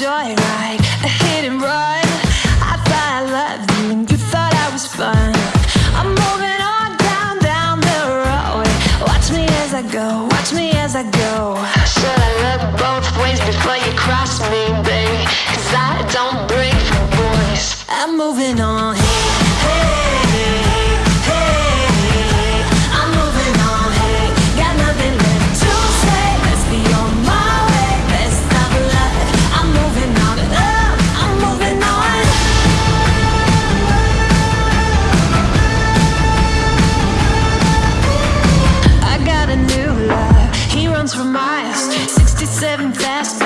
joyride, a hit and run. I thought I loved you and you thought I was fun. I'm moving on down, down the road. Watch me as I go, watch me as I go. Should I look both ways before you cross me, baby? Cause I don't break for boys. I'm moving on. compromise 67 fast